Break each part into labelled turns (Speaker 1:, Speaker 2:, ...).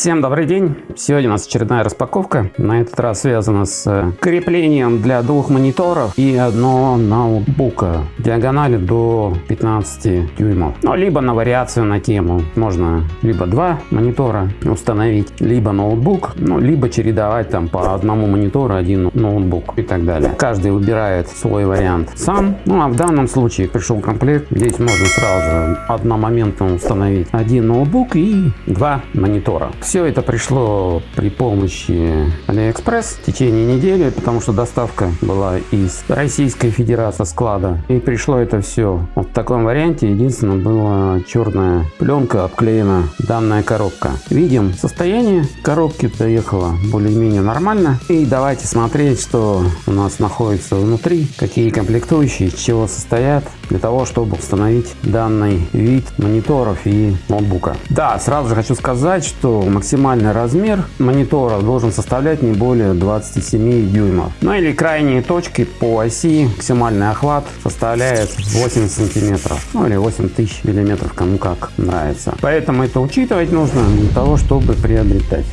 Speaker 1: Всем добрый день! Сегодня у нас очередная распаковка. На этот раз связана с э, креплением для двух мониторов и одного ноутбука диагонали до 15 дюймов. Ну, либо на вариацию на тему. Можно либо два монитора установить, либо ноутбук, ну, либо чередовать там по одному монитору один ноутбук и так далее. Каждый выбирает свой вариант сам. Ну, а в данном случае пришел комплект. Здесь можно сразу же одномоментно установить один ноутбук и два монитора. Все это пришло при помощи AliExpress в течение недели, потому что доставка была из Российской Федерации склада. И пришло это все вот в таком варианте. Единственное, была черная пленка обклеена данная коробка. Видим состояние коробки доехала более-менее нормально. И давайте смотреть, что у нас находится внутри, какие комплектующие, из чего состоят, для того, чтобы установить данный вид мониторов и ноутбука. Да, сразу же хочу сказать, что максимальный размер монитора должен составлять не более 27 дюймов. Ну или крайние точки по оси максимальный охват составляет 8 сантиметров. Ну или 8000 миллиметров, кому как нравится. Поэтому это учитывать нужно для того, чтобы приобретать.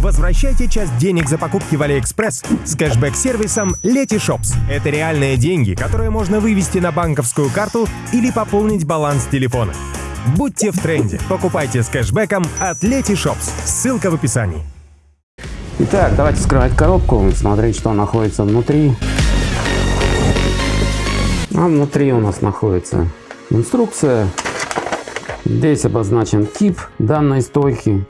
Speaker 2: Возвращайте часть денег за покупки в AliExpress с кэшбэк-сервисом Letyshops. Это реальные деньги, которые можно вывести на банковскую карту или пополнить баланс телефона. Будьте в тренде. Покупайте с кэшбэком от Letyshops. Ссылка в описании.
Speaker 1: Итак, давайте вскрывать коробку, смотреть, что находится внутри. А внутри у нас находится инструкция. Здесь обозначен тип данной стойки.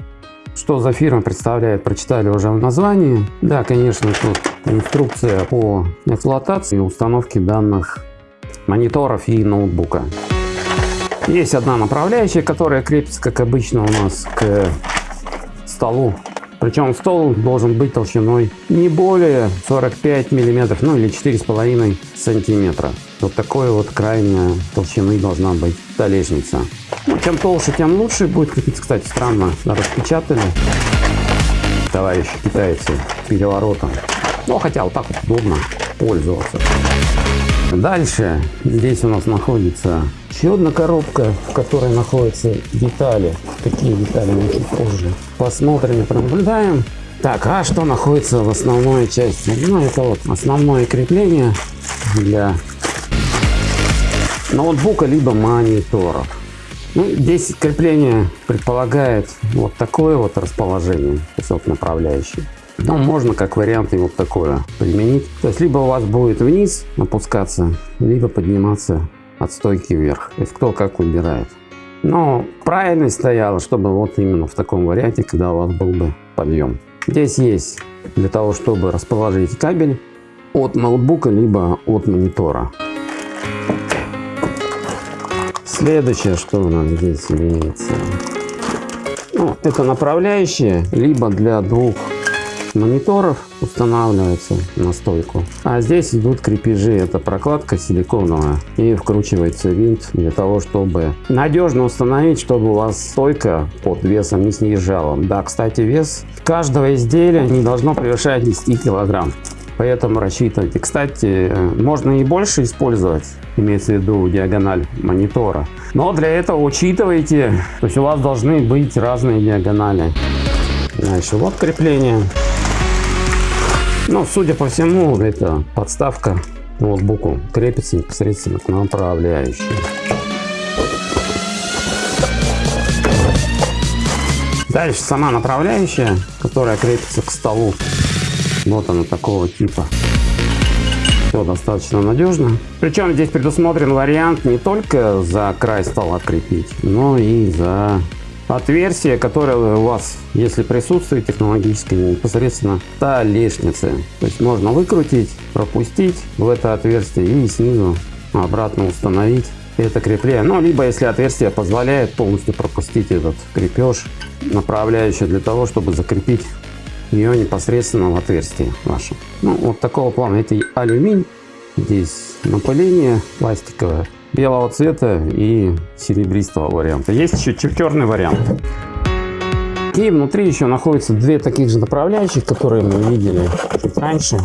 Speaker 1: Что за фирма представляет, прочитали уже в названии. Да, конечно, тут инструкция по эксплуатации и установке данных мониторов и ноутбука. Есть одна направляющая, которая крепится, как обычно у нас, к столу. Причем стол должен быть толщиной не более 45 миллиметров, ну или 4,5 сантиметра. Вот такой вот крайняя толщины должна быть столешница. Ну, чем толще, тем лучше будет крепиться. Кстати, странно, распечатали товарищи китайцы переворотом. Но хотя вот так вот удобно пользоваться. Дальше здесь у нас находится еще одна коробка, в которой находятся детали. Какие детали мы чуть позже посмотрим и пронаблюдаем. Так, а что находится в основной части? Ну, это вот основное крепление для ноутбука либо мониторов. Ну, здесь крепление предполагает вот такое вот расположение, вот направляющий. Но можно как вариант и вот такое применить. То есть либо у вас будет вниз опускаться, либо подниматься от стойки вверх. Есть кто как выбирает. Но правильно стояло, чтобы вот именно в таком варианте, когда у вас был бы подъем. Здесь есть для того, чтобы расположить кабель от ноутбука, либо от монитора. Следующее, что у нас здесь имеется. Ну, это направляющие, либо для двух мониторов устанавливается на стойку. А здесь идут крепежи. Это прокладка силиконовая. И вкручивается винт для того, чтобы надежно установить, чтобы у вас стойка под весом не снижала. Да, кстати, вес каждого изделия не должно превышать 10 килограмм. Поэтому рассчитывайте. Кстати, можно и больше использовать, имеется в виду диагональ монитора. Но для этого учитывайте, то есть у вас должны быть разные диагонали. Дальше вот крепление. Ну, судя по всему, это подставка ноутбуку крепится непосредственно к направляющей. Дальше сама направляющая, которая крепится к столу. Вот она такого типа. Все достаточно надежно. Причем здесь предусмотрен вариант не только за край стола крепить, но и за отверстие, которое у вас, если присутствует технологическое, непосредственно столешницы. То есть можно выкрутить, пропустить в это отверстие и снизу обратно установить это крепление. Ну, либо если отверстие позволяет полностью пропустить этот крепеж, направляющий для того, чтобы закрепить ее непосредственно в отверстие ваше. Ну, вот такого плана. Это алюминий. Здесь напыление пластиковое белого цвета и серебристого варианта. Есть еще черный вариант. И внутри еще находятся две таких же направляющих, которые мы видели чуть раньше.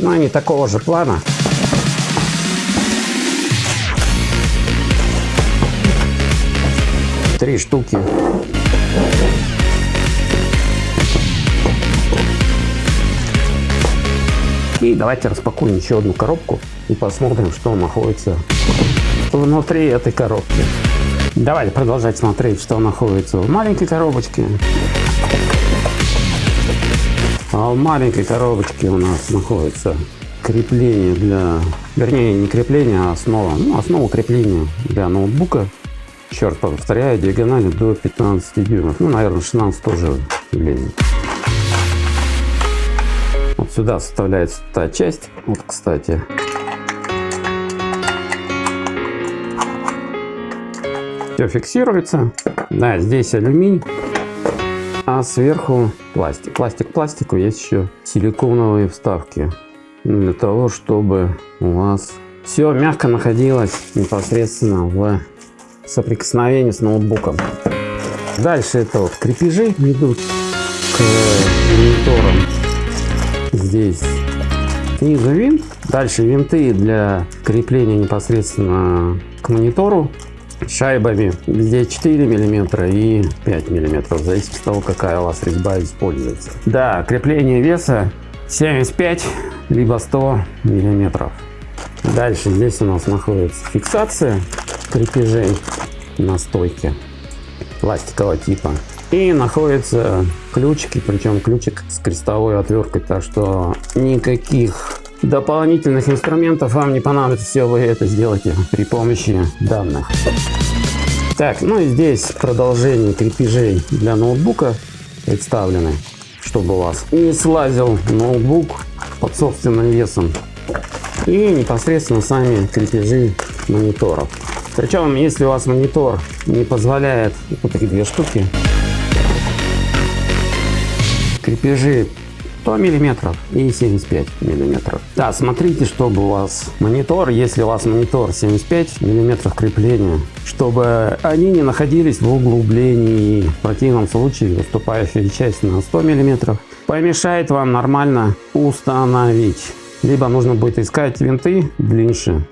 Speaker 1: Но они такого же плана. Три штуки. И давайте распакуем еще одну коробку и посмотрим, что находится внутри этой коробки. Давайте продолжать смотреть, что находится в маленькой коробочке. А в маленькой коробочке у нас находится крепление для, вернее не крепление, а основа, ну, основа крепления для ноутбука. Черт, повторяю, диагонали до 15 дюймов. Ну, наверное, 16 тоже влезет. Вот сюда составляется та часть. Вот, кстати. Все фиксируется. Да, здесь алюминий. А сверху пластик. Пластик пластику есть еще силиконовые вставки. Для того, чтобы у вас все мягко находилось непосредственно в соприкосновении с ноутбуком. Дальше это вот крепежи идут к мониторам. Здесь снизу винт. Дальше винты для крепления непосредственно к монитору шайбами. Здесь 4 миллиметра и 5 миллиметров, в зависимости от того, какая у вас резьба используется. Да, крепление веса 75 либо 100 миллиметров. Дальше здесь у нас находится фиксация крепежей на стойке пластикового типа. И находятся ключики, причем ключик с крестовой отверткой, так что никаких дополнительных инструментов вам не понадобится, все вы это сделаете при помощи данных. Так, ну и здесь продолжение крепежей для ноутбука представлены, чтобы у вас не слазил ноутбук под собственным весом. И непосредственно сами крепежи мониторов. Причем, если у вас монитор не позволяет, вот такие две штуки, крепежи 100 миллиметров и 75 миллиметров. Да, смотрите, чтобы у вас монитор, если у вас монитор 75 миллиметров крепления, чтобы они не находились в углублении. В противном случае выступающая часть на 100 миллиметров помешает вам нормально установить. Либо нужно будет искать винты длиннее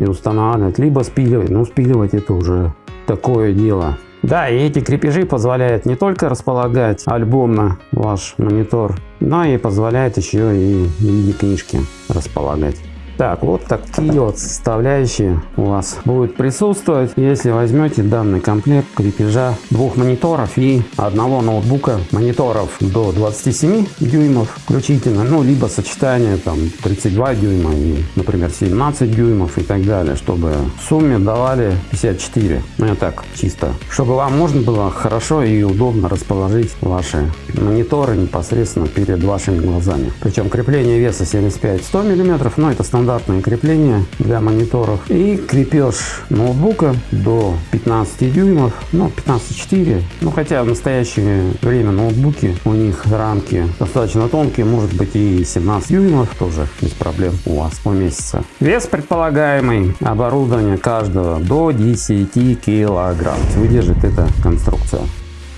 Speaker 1: и устанавливать, либо спиливать. Но спиливать это уже такое дело. Да, и эти крепежи позволяют не только располагать альбомно ваш монитор, но и позволяет еще и виде книжки располагать. Так, вот такие вот составляющие у вас будут присутствовать, если возьмете данный комплект крепежа двух мониторов и одного ноутбука. Мониторов до 27 дюймов включительно, ну, либо сочетание там 32 дюйма и, например, 17 дюймов и так далее, чтобы в сумме давали 54. Ну, я так, чисто. Чтобы вам можно было хорошо и удобно расположить ваши мониторы непосредственно перед вашими глазами. Причем крепление веса 75-100 мм, но это стандарт стандартное крепление для мониторов и крепеж ноутбука до 15 дюймов, ну 15,4, ну хотя в настоящее время ноутбуки у них рамки достаточно тонкие, может быть и 17 дюймов тоже без проблем у вас поместится. Вес предполагаемый оборудования каждого до 10 килограмм выдержит эта конструкция.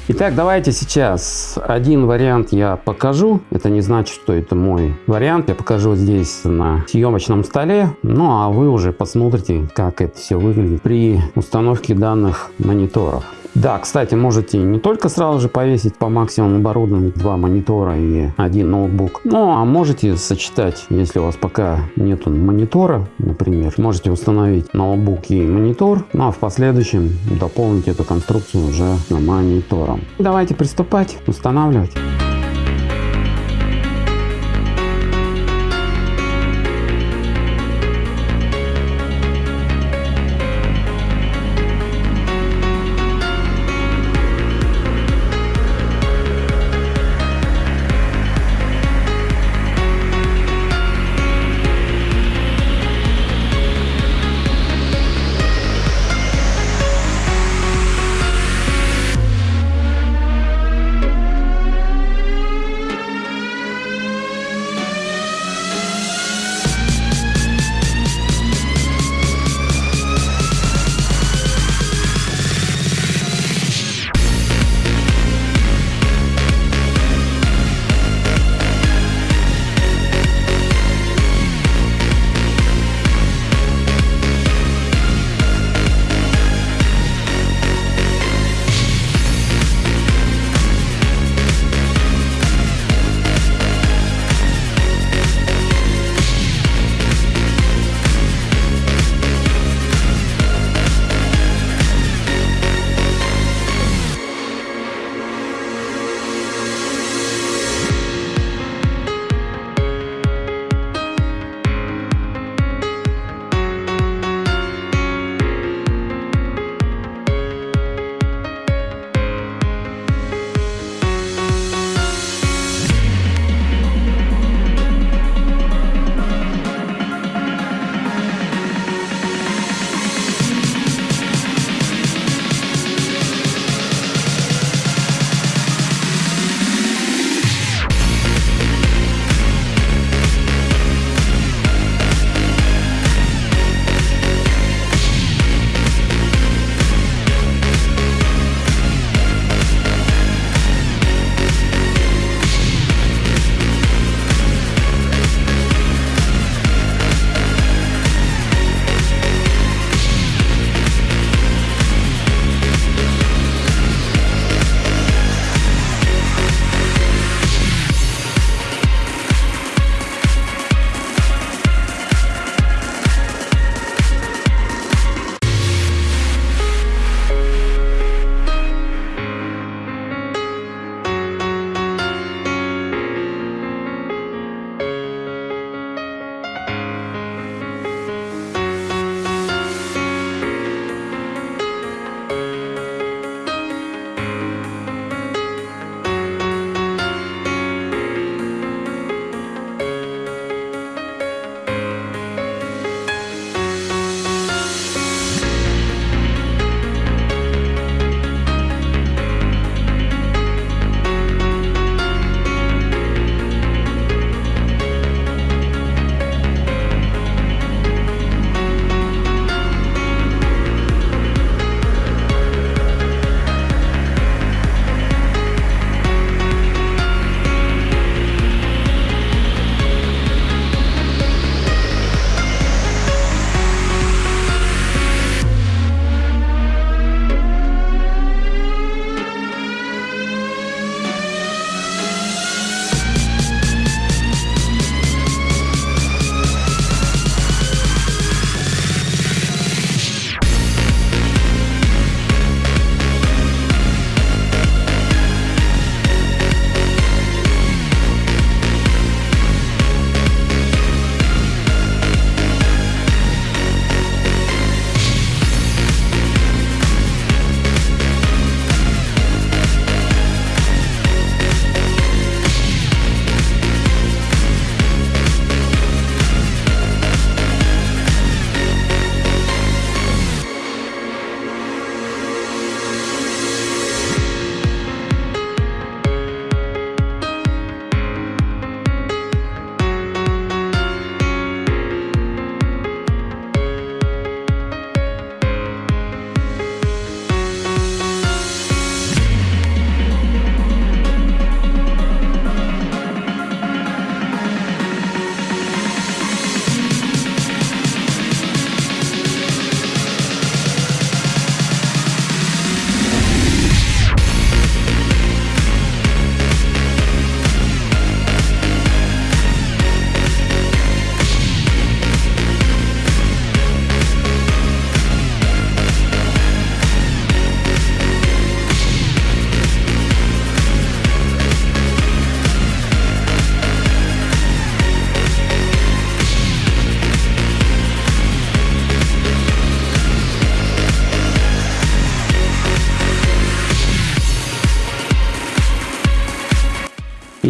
Speaker 1: Итак, давайте сейчас один вариант я покажу. Это не значит, что это мой вариант. Я покажу здесь на съемочном столе. Ну а вы уже посмотрите, как это все выглядит при установке данных мониторов. Да, кстати, можете не только сразу же повесить по максимуму оборудования два монитора и один ноутбук, ну а можете сочетать, если у вас пока нету монитора, например, можете установить ноутбук и монитор, ну а в последующем дополнить эту конструкцию уже монитором. Давайте приступать, устанавливать.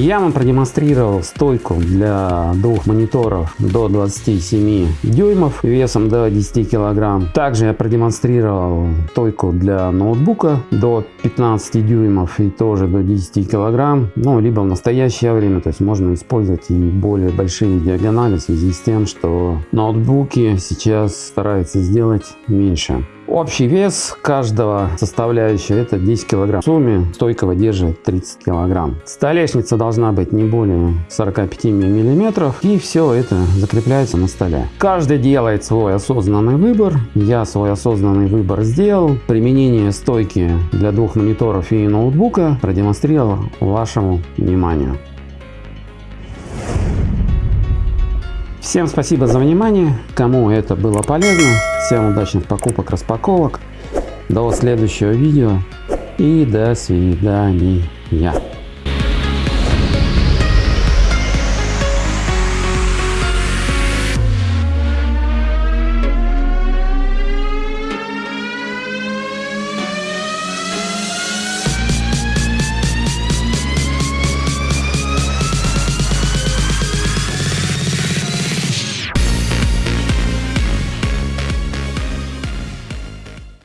Speaker 1: Я вам продемонстрировал стойку для двух мониторов до 27 дюймов весом до 10 килограмм. Также я продемонстрировал стойку для ноутбука до 15 дюймов и тоже до 10 килограмм. Ну, либо в настоящее время, то есть можно использовать и более большие диагонали в связи с тем, что ноутбуки сейчас стараются сделать меньше. Общий вес каждого составляющего это 10 килограмм. В сумме стойка выдерживает 30 килограмм. Столешница должна быть не более 45 миллиметров. И все это закрепляется на столе. Каждый делает свой осознанный выбор. Я свой осознанный выбор сделал. Применение стойки для двух мониторов и ноутбука продемонстрировал вашему вниманию. Всем спасибо за внимание. Кому это было полезно, всем удачных покупок, распаковок. До следующего видео и до свидания.